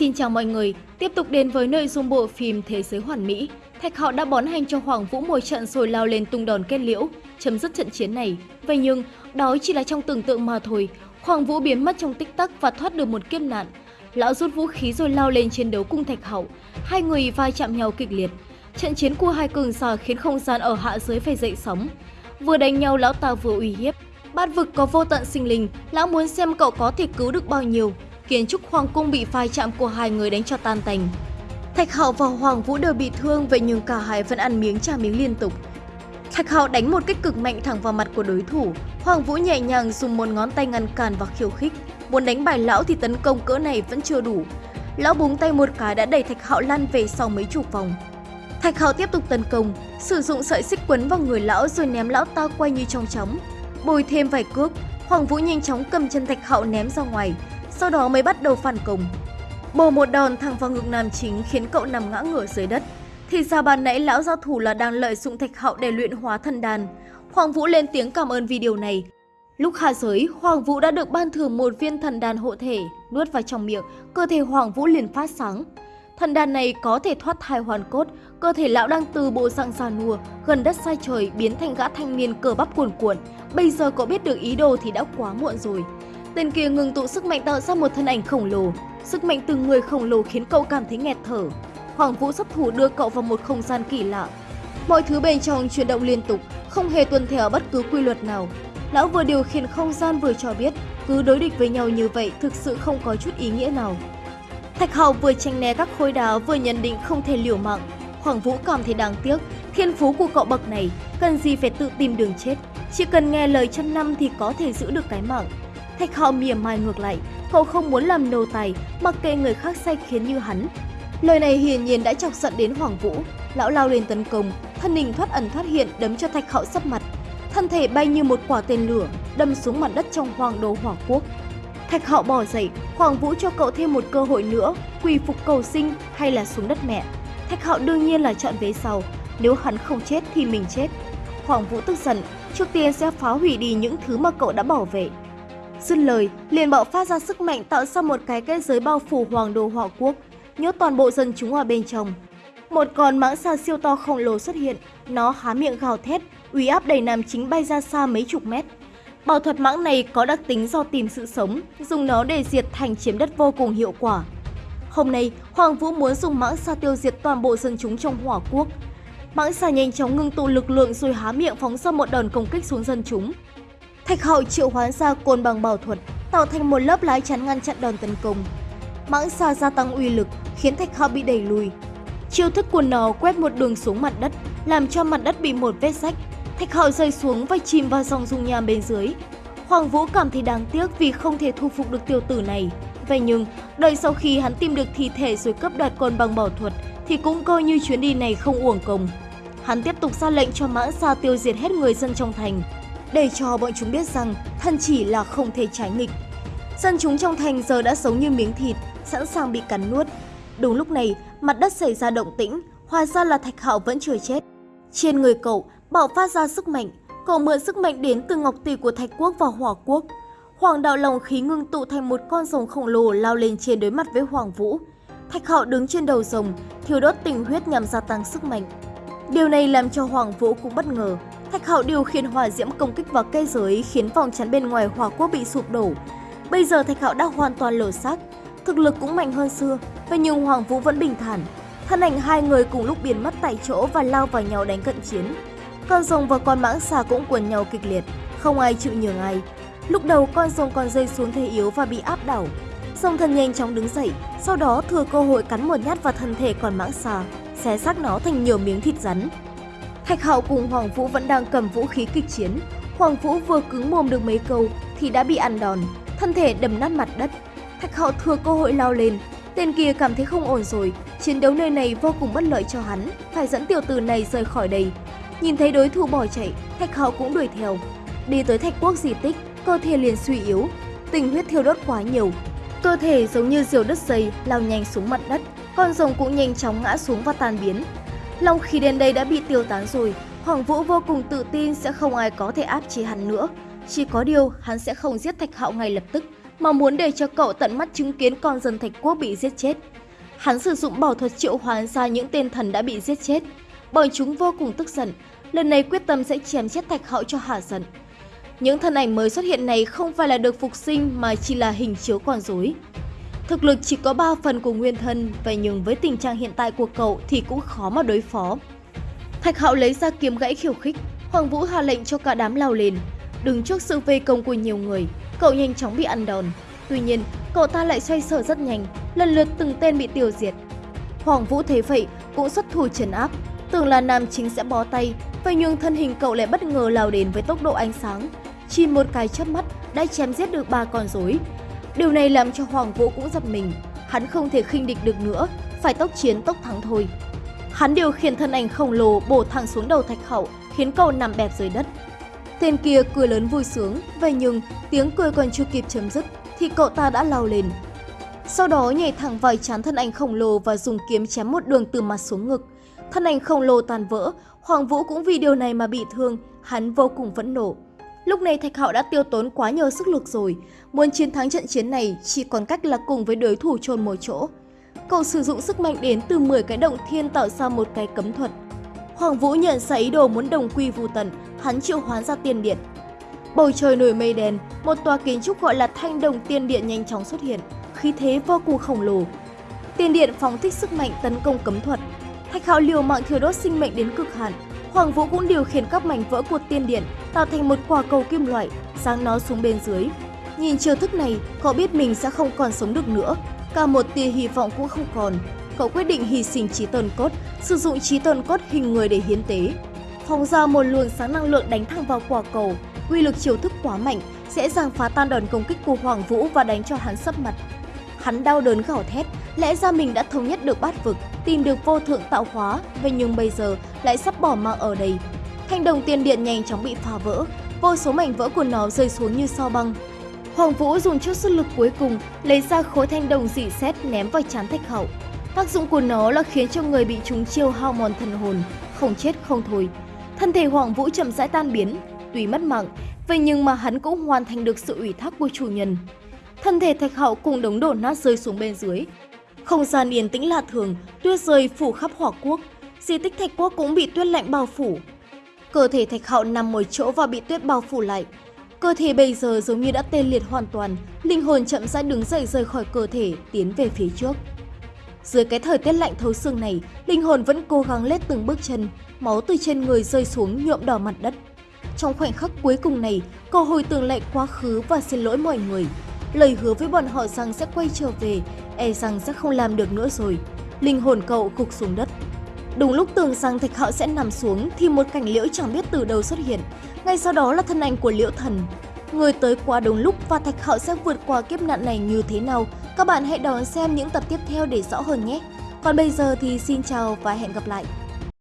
Xin chào mọi người, tiếp tục đến với nội dung bộ phim Thế giới hoàn mỹ. Thạch Hạo đã bón hành cho Hoàng Vũ một trận rồi lao lên tung đòn kết liễu, chấm dứt trận chiến này. Vậy nhưng, đó chỉ là trong tưởng tượng mà thôi. Hoàng Vũ biến mất trong tích tắc và thoát được một kiếp nạn. Lão rút vũ khí rồi lao lên chiến đấu cùng Thạch Hạo. Hai người vai chạm nhau kịch liệt. Trận chiến của hai cường giả khiến không gian ở hạ giới phải dậy sóng. Vừa đánh nhau lão ta vừa uy hiếp. Bát vực có vô tận sinh linh, lão muốn xem cậu có thể cứu được bao nhiêu. Kiến trúc hoàng cung bị phai chạm của hai người đánh cho tan tành. Thạch Hạo và Hoàng Vũ đều bị thương vậy nhưng cả hai vẫn ăn miếng trả miếng liên tục. Thạch Hạo đánh một kích cực mạnh thẳng vào mặt của đối thủ. Hoàng Vũ nhẹ nhàng dùng một ngón tay ngăn cản và khiêu khích. Muốn đánh bại lão thì tấn công cỡ này vẫn chưa đủ. Lão búng tay một cái đã đẩy Thạch Hạo lăn về sau mấy chục vòng. Thạch Hạo tiếp tục tấn công, sử dụng sợi xích quấn vào người lão rồi ném lão ta quay như trong chóng. Bồi thêm vài cước, Hoàng Vũ nhanh chóng cầm chân Thạch Hạo ném ra ngoài, sau đó mới bắt đầu phản công. Bổ một đòn thẳng vào ngực nam chính khiến cậu nằm ngã ngửa dưới đất. Thì ra ban nãy lão giao thủ là đang lợi dụng Thạch Hạo để luyện hóa thần đàn. Hoàng Vũ lên tiếng cảm ơn vì điều này. Lúc hạ giới, Hoàng Vũ đã được ban thưởng một viên thần đàn hộ thể, nuốt vào trong miệng, cơ thể Hoàng Vũ liền phát sáng. Thần đàn này có thể thoát thai hoàn cốt, cơ thể lão đang từ bộ dạng già nua, gần đất sai trời biến thành gã thanh niên cờ bắp cuồn cuộn. Bây giờ có biết được ý đồ thì đã quá muộn rồi. Tên kia ngừng tụ sức mạnh tạo ra một thân ảnh khổng lồ. Sức mạnh từ người khổng lồ khiến cậu cảm thấy nghẹt thở. Hoàng Vũ sắp thủ đưa cậu vào một không gian kỳ lạ. Mọi thứ bên trong chuyển động liên tục, không hề tuân theo bất cứ quy luật nào. Lão vừa điều khiển không gian vừa cho biết, cứ đối địch với nhau như vậy thực sự không có chút ý nghĩa nào. Thạch Hạo vừa tranh né các khối đá vừa nhận định không thể liều mạng. Hoàng Vũ cảm thấy đáng tiếc, thiên phú của cậu bậc này, cần gì phải tự tìm đường chết. Chỉ cần nghe lời trăm năm thì có thể giữ được cái mạng. Thạch Hạo mỉa mai ngược lại, cậu không muốn làm nô tài, mặc kệ người khác sai khiến như hắn. Lời này hiển nhiên đã chọc giận đến Hoàng Vũ. Lão lao lên tấn công, thân hình thoát ẩn thoát hiện đấm cho Thạch Hạo sấp mặt. Thân thể bay như một quả tên lửa, đâm xuống mặt đất trong hoàng đô hỏa quốc. Thạch Hạo bỏ dậy, Hoàng Vũ cho cậu thêm một cơ hội nữa, quỳ phục cầu sinh hay là xuống đất mẹ. Thạch Hạo đương nhiên là chọn vế sau, nếu hắn không chết thì mình chết. Hoàng Vũ tức giận, trước tiên sẽ phá hủy đi những thứ mà cậu đã bảo vệ. Dứt lời, liền bạo phát ra sức mạnh tạo ra một cái kết giới bao phủ hoàng đô hỏa quốc, nhốt toàn bộ dân chúng ở bên trong. Một con mãng xà siêu to khổng lồ xuất hiện, nó há miệng gào thét, uy áp đầy nam chính bay ra xa mấy chục mét. Bảo thuật mãng này có đặc tính do tìm sự sống, dùng nó để diệt thành chiếm đất vô cùng hiệu quả. Hôm nay, Hoàng Vũ muốn dùng mãng xà tiêu diệt toàn bộ dân chúng trong hỏa quốc. Mãng xà nhanh chóng ngưng tụ lực lượng rồi há miệng phóng ra một đòn công kích xuống dân chúng. Thạch Hạo triệu hoán ra côn bằng bảo thuật, tạo thành một lớp lái chắn ngăn chặn đòn tấn công. Mãng xà gia tăng uy lực, khiến Thạch Hạo bị đẩy lùi. Chiêu thức của nó quét một đường xuống mặt đất, làm cho mặt đất bị một vết rách. Thạch Hạo rơi xuống và chìm vào dòng dung nham bên dưới. Hoàng Vũ cảm thấy đáng tiếc vì không thể thu phục được tiểu tử này. Vậy nhưng, đợi sau khi hắn tìm được thi thể rồi cấp đoạt côn bằng bảo thuật, thì cũng coi như chuyến đi này không uổng công. Hắn tiếp tục ra lệnh cho mãng xà tiêu diệt hết người dân trong thành, để cho bọn chúng biết rằng thân chỉ là không thể trái nghịch. Dân chúng trong thành giờ đã sống như miếng thịt, sẵn sàng bị cắn nuốt. Đúng lúc này, mặt đất xảy ra động tĩnh, hóa ra là Thạch Hạo vẫn chưa chết. Trên người cậu bạo phát ra sức mạnh, cậu mượn sức mạnh đến từ ngọc tỷ của Thạch Quốc và Hỏa Quốc. Hoàng đạo lòng khí ngưng tụ thành một con rồng khổng lồ lao lên trên đối mặt với Hoàng Vũ. Thạch Hạo đứng trên đầu rồng, thiêu đốt tình huyết nhằm gia tăng sức mạnh. Điều này làm cho Hoàng Vũ cũng bất ngờ. Thạch Hạo điều khiển hỏa diễm công kích vào cây giới khiến vòng chắn bên ngoài hỏa quốc bị sụp đổ. Bây giờ Thạch Hạo đã hoàn toàn lở xác, thực lực cũng mạnh hơn xưa, và nhưng Hoàng Vũ vẫn bình thản. Thân ảnh hai người cùng lúc biến mất tại chỗ và lao vào nhau đánh cận chiến. Con rồng và con mãng xà cũng quần nhau kịch liệt, không ai chịu nhường ai. Lúc đầu con rồng còn rơi xuống thế yếu và bị áp đảo. Rồng thần nhanh chóng đứng dậy, sau đó thừa cơ hội cắn một nhát vào thân thể con mãng xà, xé xác nó thành nhiều miếng thịt rắn. Thạch Hạo cùng Hoàng Vũ vẫn đang cầm vũ khí kịch chiến. Hoàng Vũ vừa cứng mồm được mấy câu thì đã bị ăn đòn, thân thể đầm nát mặt đất. Thạch Hạo thừa cơ hội lao lên. Tên kia cảm thấy không ổn rồi, chiến đấu nơi này vô cùng bất lợi cho hắn, phải dẫn tiểu tử này rời khỏi đây. Nhìn thấy đối thủ bỏ chạy, Thạch Hạo cũng đuổi theo. Đi tới Thạch Quốc di tích, cơ thể liền suy yếu, tình huyết thiêu đốt quá nhiều. Cơ thể giống như diều đất dày lao nhanh xuống mặt đất, con rồng cũng nhanh chóng ngã xuống và tan biến. Long khí đến đây đã bị tiêu tán rồi, Hoàng Vũ vô cùng tự tin sẽ không ai có thể áp chế hắn nữa. Chỉ có điều hắn sẽ không giết Thạch Hạo ngay lập tức, mà muốn để cho cậu tận mắt chứng kiến con dân Thạch Quốc bị giết chết. Hắn sử dụng bảo thuật triệu hoán ra những tên thần đã bị giết chết. Bọn chúng vô cùng tức giận, lần này quyết tâm sẽ chém chết Thạch Hạo cho hả giận. Những thân ảnh mới xuất hiện này không phải là được phục sinh mà chỉ là hình chiếu con rối. Thực lực chỉ có 3 phần của nguyên thân, vậy nhưng với tình trạng hiện tại của cậu thì cũng khó mà đối phó. Thạch Hạo lấy ra kiếm gãy khiêu khích, Hoàng Vũ hạ lệnh cho cả đám lao lên. Đứng trước sự vây công của nhiều người, cậu nhanh chóng bị ăn đòn. Tuy nhiên, cậu ta lại xoay sở rất nhanh, lần lượt từng tên bị tiêu diệt. Hoàng Vũ thấy vậy cũng xuất thủ trấn áp, tưởng là nam chính sẽ bó tay, vậy nhưng thân hình cậu lại bất ngờ lao đến với tốc độ ánh sáng. Chỉ một cái chớp mắt đã chém giết được ba con rối. Điều này làm cho Hoàng Vũ cũng giật mình, hắn không thể khinh địch được nữa, phải tốc chiến tốc thắng thôi. Hắn điều khiển thân ảnh khổng lồ bổ thẳng xuống đầu Thạch Hậu, khiến cậu nằm bẹp dưới đất. Tên kia cười lớn vui sướng, vậy nhưng tiếng cười còn chưa kịp chấm dứt thì cậu ta đã lao lên. Sau đó nhảy thẳng vào chán thân ảnh khổng lồ và dùng kiếm chém một đường từ mặt xuống ngực. Thân ảnh khổng lồ tàn vỡ, Hoàng Vũ cũng vì điều này mà bị thương, hắn vô cùng vẫn nổ. Lúc này Thạch Hạo đã tiêu tốn quá nhiều sức lực rồi, muốn chiến thắng trận chiến này chỉ còn cách là cùng với đối thủ chôn một chỗ. Cậu sử dụng sức mạnh đến từ 10 cái động thiên tạo ra một cái cấm thuật. Hoàng Vũ nhận ra ý đồ muốn đồng quy vu tận, hắn triệu hoán ra tiên điện. Bầu trời nổi mây đen, một tòa kiến trúc gọi là Thanh Đồng Tiên Điện nhanh chóng xuất hiện, khí thế vô cùng khổng lồ. Tiên điện phóng thích sức mạnh tấn công cấm thuật. Thạch Hạo liều mạng thiêu đốt sinh mệnh đến cực hạn. Hoàng Vũ cũng điều khiển các mảnh vỡ của tiên điện tạo thành một quả cầu kim loại, giáng nó xuống bên dưới. Nhìn chiêu thức này, cậu biết mình sẽ không còn sống được nữa, cả một tia hy vọng cũng không còn. Cậu quyết định hy sinh trí tần cốt, sử dụng trí tần cốt hình người để hiến tế. Phóng ra một luồng sáng năng lượng đánh thẳng vào quả cầu, uy lực chiêu thức quá mạnh, sẽ giằng phá tan đòn công kích của Hoàng Vũ và đánh cho hắn sấp mặt. Hắn đau đớn gào thét, lẽ ra mình đã thống nhất được bát vực, tìm được vô thượng tạo hóa, vậy nhưng bây giờ lại sắp bỏ mạng ở đây. Thanh đồng tiền điện nhanh chóng bị phá vỡ, vô số mảnh vỡ của nó rơi xuống như sao băng. Hoàng Vũ dùng chút sức lực cuối cùng lấy ra khối thanh đồng dị xét ném vào chán thạch hậu. Tác dụng của nó là khiến cho người bị trúng chiêu hao mòn thần hồn, không chết không thôi. Thân thể Hoàng Vũ chậm rãi tan biến, tuy mất mạng, vậy nhưng mà hắn cũng hoàn thành được sự ủy thác của chủ nhân. Thân thể thạch hậu cùng đống đổ nát rơi xuống bên dưới. Không gian yên tĩnh lạ thường, tuyết rơi phủ khắp hỏa quốc. Di tích thạch quốc cũng bị tuyết lạnh bao phủ. Cơ thể thạch hậu nằm một chỗ và bị tuyết bao phủ lại. Cơ thể bây giờ giống như đã tê liệt hoàn toàn, linh hồn chậm rãi đứng dậy rời khỏi cơ thể, tiến về phía trước. Dưới cái thời tiết lạnh thấu xương này, linh hồn vẫn cố gắng lết từng bước chân, máu từ trên người rơi xuống nhuộm đỏ mặt đất. Trong khoảnh khắc cuối cùng này, cô hồi tưởng lại quá khứ và xin lỗi mọi người. Lời hứa với bọn họ rằng sẽ quay trở về, e rằng sẽ không làm được nữa rồi. Linh hồn cậu gục xuống đất. Đúng lúc tưởng rằng thạch hạo sẽ nằm xuống thì một cảnh liễu chẳng biết từ đâu xuất hiện. Ngay sau đó là thân ảnh của liễu thần. Người tới quá đúng lúc và thạch hạo sẽ vượt qua kiếp nạn này như thế nào? Các bạn hãy đón xem những tập tiếp theo để rõ hơn nhé. Còn bây giờ thì xin chào và hẹn gặp lại.